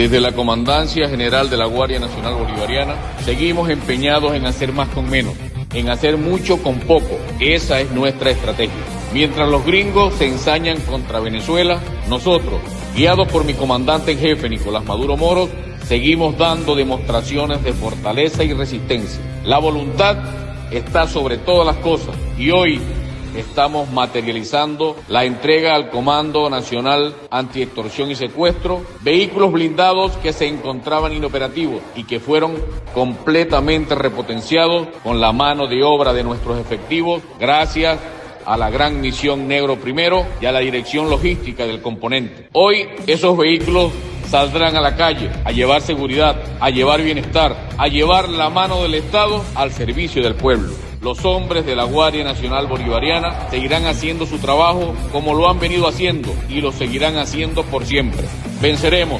Desde la Comandancia General de la Guardia Nacional Bolivariana, seguimos empeñados en hacer más con menos, en hacer mucho con poco. Esa es nuestra estrategia. Mientras los gringos se ensañan contra Venezuela, nosotros, guiados por mi comandante en jefe Nicolás Maduro Moros, seguimos dando demostraciones de fortaleza y resistencia. La voluntad está sobre todas las cosas y hoy estamos materializando la entrega al Comando Nacional Antiextorsión y Secuestro, vehículos blindados que se encontraban inoperativos y que fueron completamente repotenciados con la mano de obra de nuestros efectivos gracias a la gran misión Negro Primero y a la dirección logística del componente. Hoy esos vehículos saldrán a la calle a llevar seguridad, a llevar bienestar, a llevar la mano del Estado al servicio del pueblo. Los hombres de la Guardia Nacional Bolivariana seguirán haciendo su trabajo como lo han venido haciendo y lo seguirán haciendo por siempre. Venceremos